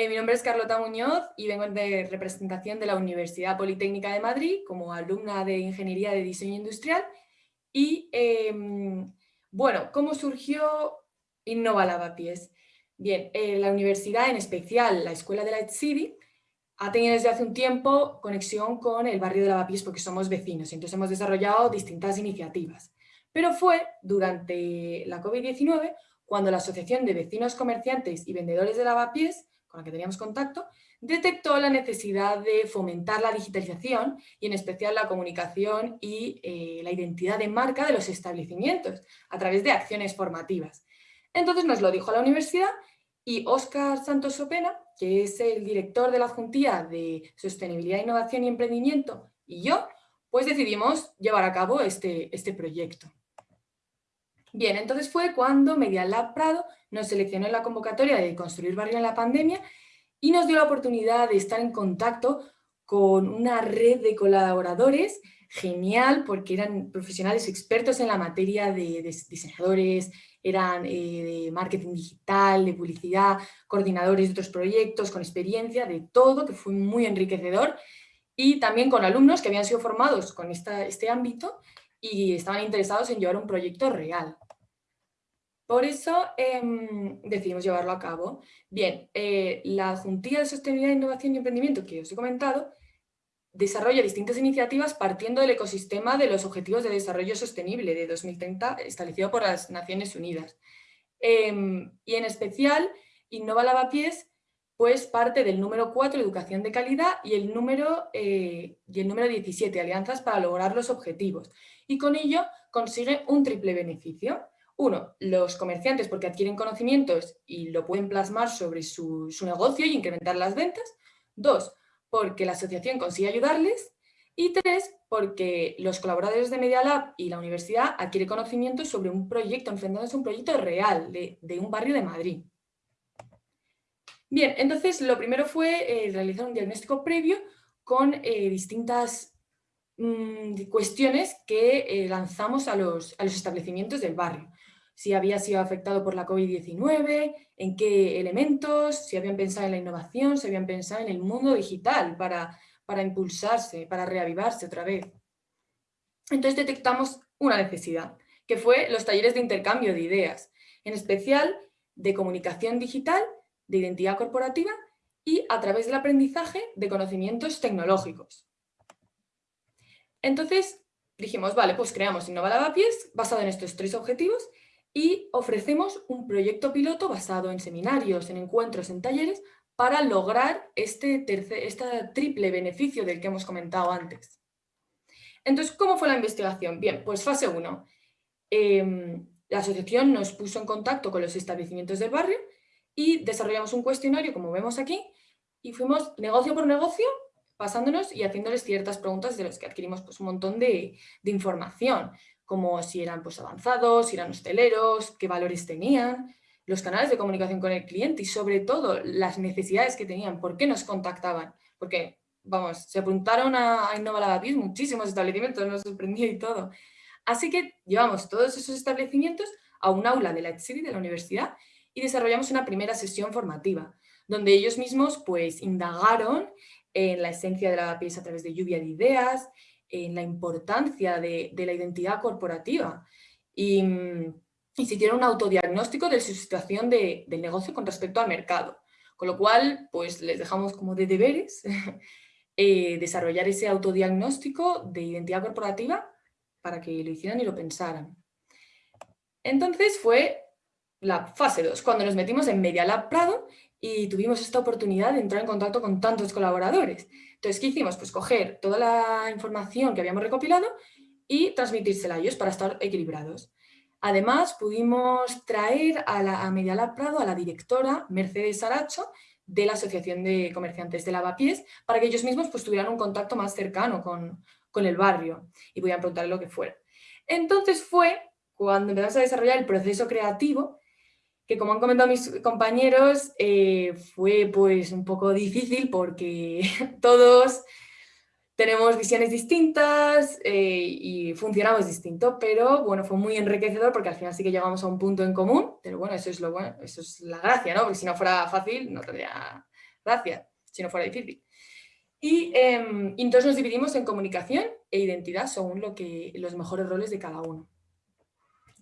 Eh, mi nombre es Carlota Muñoz y vengo de representación de la Universidad Politécnica de Madrid como alumna de Ingeniería de Diseño Industrial. Y em, bueno, ¿cómo surgió Innova Lavapiés? Bien, eh, la universidad, en especial la Escuela de la City, ha tenido desde hace un tiempo conexión con el barrio de Lavapiés porque somos vecinos, entonces hemos desarrollado distintas iniciativas. Pero fue durante la COVID-19 cuando la Asociación de Vecinos Comerciantes y Vendedores de Lavapiés con la que teníamos contacto, detectó la necesidad de fomentar la digitalización y en especial la comunicación y eh, la identidad de marca de los establecimientos a través de acciones formativas. Entonces nos lo dijo la universidad y Óscar Santos Sopena, que es el director de la Juntía de Sostenibilidad, Innovación y Emprendimiento, y yo, pues decidimos llevar a cabo este, este proyecto. Bien, entonces fue cuando Media Lab Prado nos seleccionó en la convocatoria de Construir Barrio en la Pandemia y nos dio la oportunidad de estar en contacto con una red de colaboradores genial porque eran profesionales expertos en la materia de, diseñadores, eran eh, de marketing digital, de publicidad, coordinadores de otros proyectos, con experiencia, de todo, que fue muy enriquecedor y también con alumnos que habían sido formados con este ámbito y estaban interesados en llevar un proyecto real. Por eso em, decidimos llevarlo a cabo. Bien, eh, la Juntilla de Sostenibilidad, Innovación y Emprendimiento que os he comentado desarrolla distintas iniciativas partiendo del ecosistema de los Objetivos de Desarrollo Sostenible de 2030 establecido por las Naciones Unidas. Em, y en especial, Innova Lavapiés pues parte del número 4, Educación de Calidad, y el número, eh, y el número 17, Alianzas para lograr los objetivos. Y con ello consigue un triple beneficio. Uno, los comerciantes porque adquieren conocimientos y lo pueden plasmar sobre su, negocio y incrementar las ventas. Dos, porque la asociación consigue ayudarles. Y tres, porque los colaboradores de Media Lab y la universidad adquieren conocimientos sobre un proyecto, enfrentándose a un proyecto real de, un barrio de Madrid. Bien, entonces lo primero fue eh, realizar un diagnóstico previo con eh, distintas mm, cuestiones que eh, lanzamos a los, a los establecimientos del barrio si había sido afectado por la COVID-19, en qué elementos, si habían pensado en la innovación, si habían pensado en el mundo digital para, para impulsarse, para reavivarse otra vez. Entonces detectamos una necesidad, que fue los talleres de intercambio de ideas, en especial de comunicación digital, de identidad corporativa y a través del aprendizaje de conocimientos tecnológicos. Entonces dijimos, vale, pues creamos Innova Lavapiés basado en estos tres objetivos y ofrecemos un proyecto piloto basado en seminarios, en encuentros, en talleres, para lograr este, triple beneficio del que hemos comentado antes. Entonces, ¿cómo fue la investigación? Bien, pues fase 1. Em, la asociación nos puso en contacto con los establecimientos del barrio y desarrollamos un cuestionario, como vemos aquí, y fuimos negocio por negocio pasándonos y haciéndoles ciertas preguntas de las que adquirimos pues, un montón de información como si eran pues, avanzados, si eran hosteleros, qué valores tenían, los canales de comunicación con el cliente y sobre todo las necesidades que tenían, por qué nos contactaban. Porque, vamos, se apuntaron a, Innova Lavapiés muchísimos establecimientos, nos sorprendió y todo. Así que llevamos todos esos establecimientos a un aula de la City de la universidad y desarrollamos una primera sesión formativa, donde ellos mismos pues indagaron en la esencia de Lavapiés a través de lluvia de ideas, en la importancia de, la identidad corporativa y, y, se hicieron un autodiagnóstico de su situación de, del negocio con respecto al mercado. Con lo cual, pues les dejamos como de deberes eh, desarrollar ese autodiagnóstico de identidad corporativa para que lo hicieran y lo pensaran. Entonces fue la fase 2, cuando nos metimos en Media Lab Prado y tuvimos esta oportunidad de entrar en contacto con tantos colaboradores. Entonces, ¿qué hicimos? Pues coger toda la información que habíamos recopilado y transmitírsela a ellos para estar equilibrados. Además, pudimos traer a, la, a Media Lab Prado a la directora Mercedes Aracho de la Asociación de Comerciantes de Lavapiés para que ellos mismos pues, tuvieran un contacto más cercano con, con el barrio y pudieran preguntarle lo que fuera. Entonces fue cuando empezamos a desarrollar el proceso creativo que como han comentado mis compañeros, eh, fue pues un poco difícil porque todos tenemos visiones distintas eh, y funcionamos distinto, pero bueno, fue muy enriquecedor porque al final sí que llegamos a un punto en común, pero bueno, eso es lo bueno, eso es la gracia, ¿no? Porque si no fuera fácil no tendría gracia, si no fuera difícil. Y, em, entonces nos dividimos en comunicación e identidad según lo que, los mejores roles de cada uno.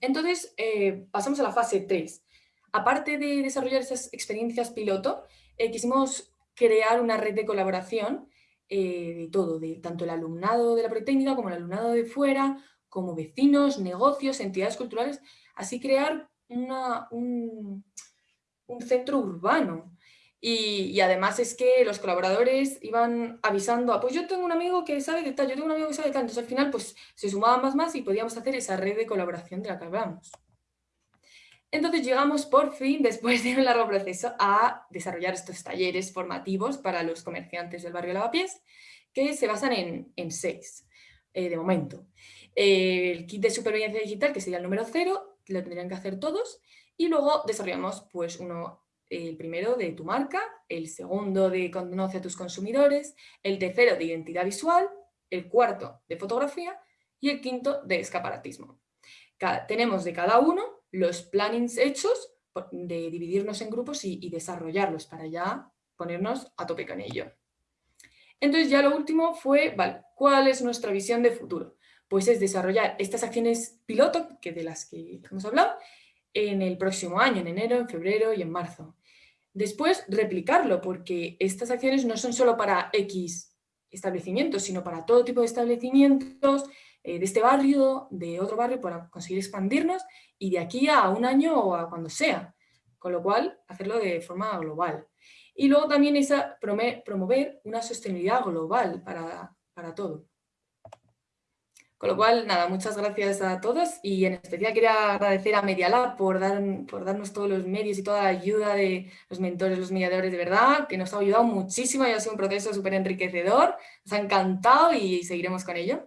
Entonces, eh, pasamos a la fase 3. Aparte de desarrollar esas experiencias piloto, eh, quisimos crear una red de colaboración eh, de todo, de tanto el alumnado de la Politécnica como el alumnado de fuera, como vecinos, negocios, entidades culturales, así crear un, centro urbano. Y, además es que los colaboradores iban avisando, ah, pues yo tengo un amigo que sabe de tal, yo tengo un amigo que sabe de tal, entonces al final pues se sumaban más más y podíamos hacer esa red de colaboración de la que hablamos. Entonces llegamos por fin, después de un largo proceso, a desarrollar estos talleres formativos para los comerciantes del barrio Lavapiés, que se basan en, seis, eh, de momento. el kit de supervivencia digital, que sería el número cero, lo tendrían que hacer todos, y luego desarrollamos pues uno, el primero de tu marca, el segundo de conoce a tus consumidores, el tercero de identidad visual, el cuarto de fotografía y el quinto de escaparatismo. tenemos de cada uno los plannings hechos de dividirnos en grupos y, desarrollarlos para ya ponernos a tope con ello. Entonces ya lo último fue, ¿cuál es nuestra visión de futuro? Pues es desarrollar estas acciones piloto, que de las que hemos hablado, en el próximo año, en enero, en febrero y en marzo. Después, replicarlo, porque estas acciones no son solo para X establecimientos, sino para todo tipo de establecimientos, de este barrio, de otro barrio, para conseguir expandirnos y de aquí a un año o a cuando sea. Con lo cual, hacerlo de forma global. Y luego también esa, promover una sostenibilidad global para, para todo. Con lo cual, nada, muchas gracias a todos y en especial quería agradecer a Medialab por, dar, por darnos todos los medios y toda la ayuda de los mentores, los mediadores, de verdad, que nos ha ayudado muchísimo y ha sido un proceso súper enriquecedor. Nos ha encantado y seguiremos con ello.